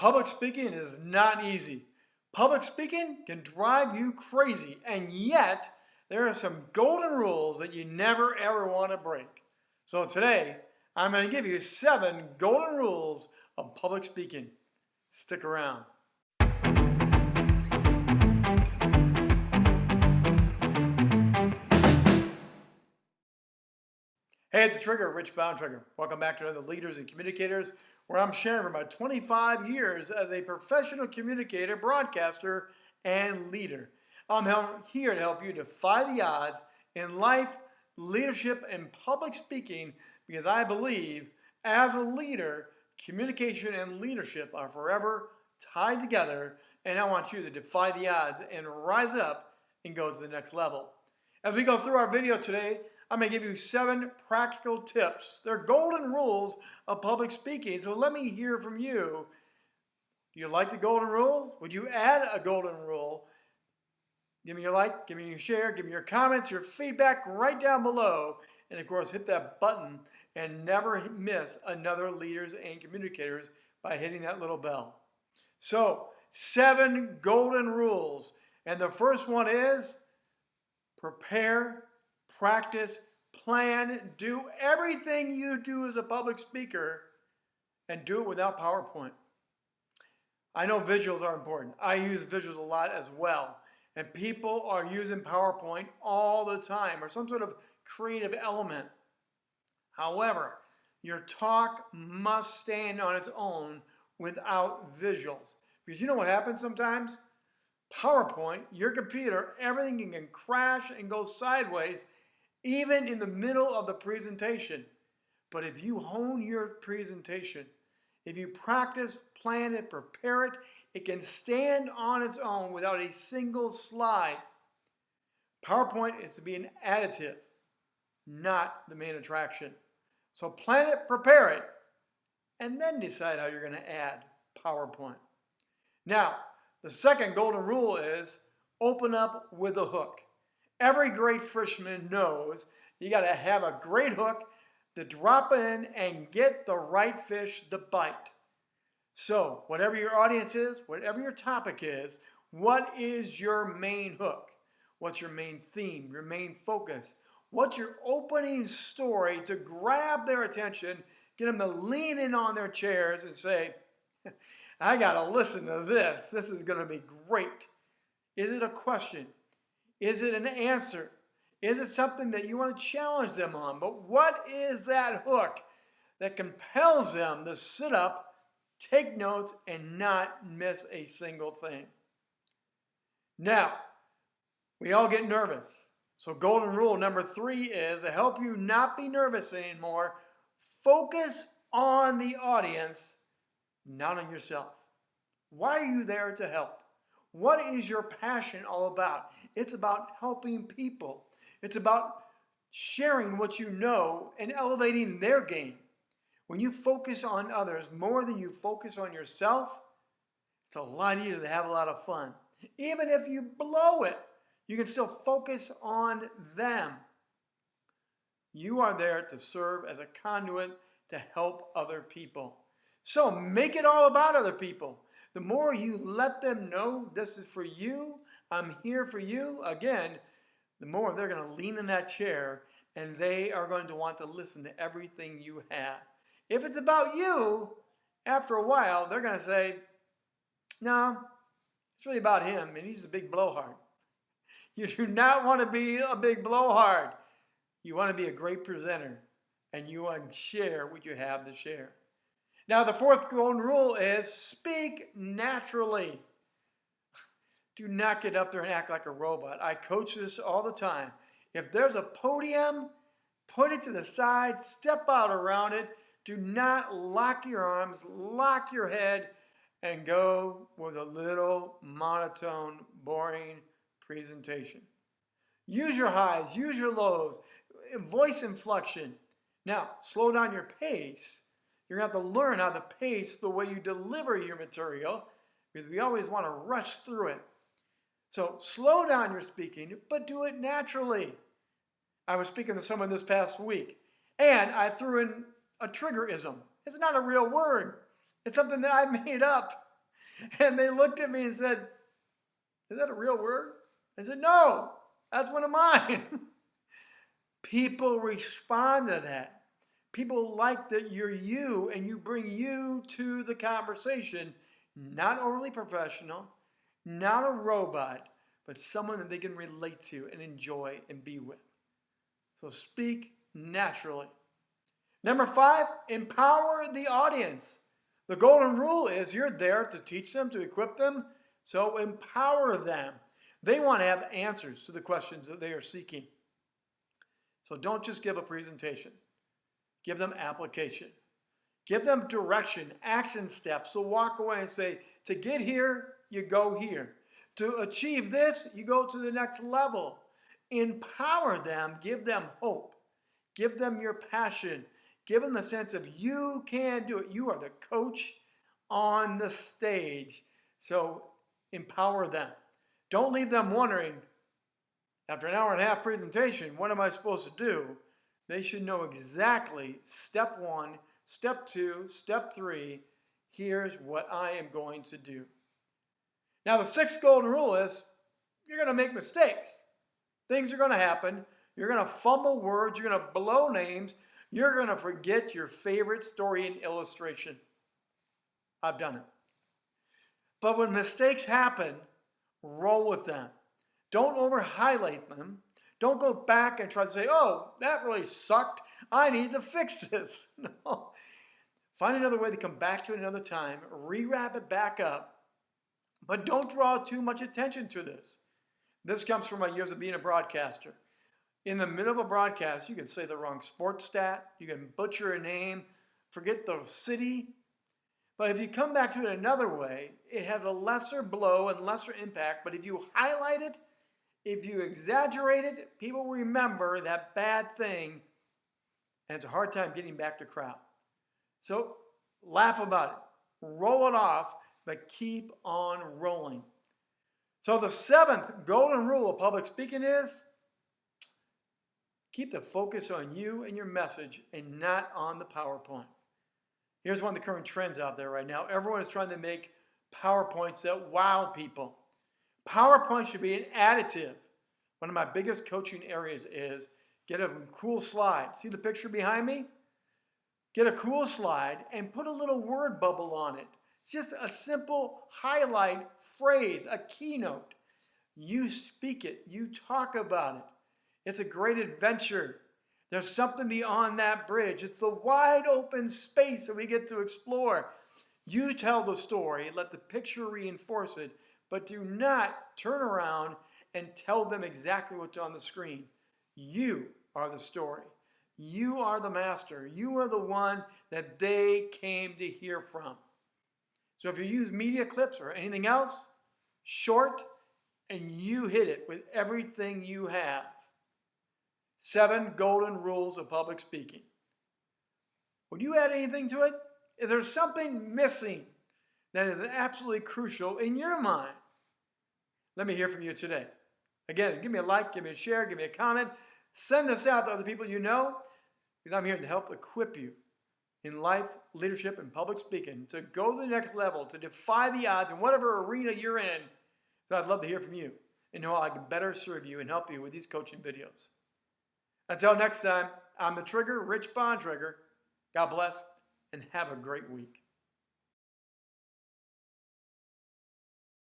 Public speaking is not easy. Public speaking can drive you crazy, and yet there are some golden rules that you never ever want to break. So today, I'm going to give you seven golden rules of public speaking. Stick around. Hey, it's Trigger, Rich Bontrager. Welcome back to another Leaders and Communicators, where I'm sharing from my 25 years as a professional communicator, broadcaster, and leader. I'm here to help you defy the odds in life, leadership, and public speaking because I believe as a leader, communication and leadership are forever tied together, and I want you to defy the odds and rise up and go to the next level. As we go through our video today, I'm going to give you seven practical tips. They're golden rules of public speaking. So let me hear from you. Do you like the golden rules? Would you add a golden rule? Give me your like, give me your share, give me your comments, your feedback right down below. And of course, hit that button and never miss another Leaders and Communicators by hitting that little bell. So, seven golden rules. And the first one is prepare practice, plan, do everything you do as a public speaker and do it without PowerPoint. I know visuals are important. I use visuals a lot as well. And people are using PowerPoint all the time or some sort of creative element. However, your talk must stand on its own without visuals. Because you know what happens sometimes? PowerPoint, your computer, everything can crash and go sideways even in the middle of the presentation. But if you hone your presentation, if you practice, plan it, prepare it, it can stand on its own without a single slide. PowerPoint is to be an additive, not the main attraction. So plan it, prepare it, and then decide how you're going to add PowerPoint. Now, the second golden rule is open up with a hook. Every great fisherman knows you got to have a great hook to drop in and get the right fish to bite. So, whatever your audience is, whatever your topic is, what is your main hook? What's your main theme, your main focus? What's your opening story to grab their attention, get them to lean in on their chairs and say, I got to listen to this. This is going to be great. Is it a question? Is it an answer? Is it something that you want to challenge them on? But what is that hook that compels them to sit up, take notes, and not miss a single thing? Now, we all get nervous. So, golden rule number three is to help you not be nervous anymore, focus on the audience, not on yourself. Why are you there to help? What is your passion all about? It's about helping people. It's about sharing what you know and elevating their game. When you focus on others more than you focus on yourself, it's a lot easier to have a lot of fun. Even if you blow it, you can still focus on them. You are there to serve as a conduit to help other people. So make it all about other people. The more you let them know this is for you, I'm here for you, again, the more they're going to lean in that chair and they are going to want to listen to everything you have. If it's about you, after a while, they're going to say, no, it's really about him and he's a big blowhard. You do not want to be a big blowhard. You want to be a great presenter and you want to share what you have to share. Now, the fourth golden rule is speak naturally. Do not get up there and act like a robot. I coach this all the time. If there's a podium, put it to the side, step out around it. Do not lock your arms, lock your head, and go with a little monotone, boring presentation. Use your highs, use your lows, voice inflection. Now, slow down your pace you're going to have to learn how to pace the way you deliver your material because we always want to rush through it. So slow down your speaking, but do it naturally. I was speaking to someone this past week, and I threw in a triggerism. It's not a real word. It's something that I made up. And they looked at me and said, Is that a real word? I said, No, that's one of mine. People respond to that. People like that you're you and you bring you to the conversation, not overly professional, not a robot, but someone that they can relate to and enjoy and be with. So speak naturally. Number five, empower the audience. The golden rule is you're there to teach them, to equip them, so empower them. They want to have answers to the questions that they are seeking. So don't just give a presentation. Give them application. Give them direction, action steps. So walk away and say, to get here, you go here. To achieve this, you go to the next level. Empower them, give them hope. Give them your passion. Give them the sense of you can do it. You are the coach on the stage. So empower them. Don't leave them wondering, after an hour and a half presentation, what am I supposed to do? They should know exactly step one, step two, step three. Here's what I am going to do. Now, the sixth golden rule is you're going to make mistakes. Things are going to happen. You're going to fumble words. You're going to blow names. You're going to forget your favorite story and illustration. I've done it. But when mistakes happen, roll with them. Don't over highlight them. Don't go back and try to say, oh, that really sucked. I need to fix this. No. Find another way to come back to it another time, rewrap it back up, but don't draw too much attention to this. This comes from my years of being a broadcaster. In the middle of a broadcast, you can say the wrong sports stat, you can butcher a name, forget the city. But if you come back to it another way, it has a lesser blow and lesser impact. But if you highlight it, if you exaggerate it, people remember that bad thing, and it's a hard time getting back to crowd. So laugh about it, roll it off, but keep on rolling. So the seventh golden rule of public speaking is Keep the focus on you and your message and not on the PowerPoint. Here's one of the current trends out there right now. Everyone is trying to make PowerPoints that wow people. PowerPoint should be an additive. One of my biggest coaching areas is get a cool slide. See the picture behind me? Get a cool slide and put a little word bubble on it. It's just a simple highlight phrase, a keynote. You speak it, you talk about it. It's a great adventure. There's something beyond that bridge. It's the wide open space that we get to explore. You tell the story, let the picture reinforce it, but do not turn around and tell them exactly what's on the screen. You are the story. You are the master. You are the one that they came to hear from. So if you use media clips or anything else, short, and you hit it with everything you have. Seven golden rules of public speaking. Would you add anything to it? Is there something missing that is absolutely crucial in your mind? Let me hear from you today. Again, give me a like, give me a share, give me a comment. Send this out to other people you know because I'm here to help equip you in life, leadership, and public speaking to go to the next level, to defy the odds in whatever arena you're in. So I'd love to hear from you and know how I can better serve you and help you with these coaching videos. Until next time, I'm the Trigger, Rich Bontrager. God bless and have a great week.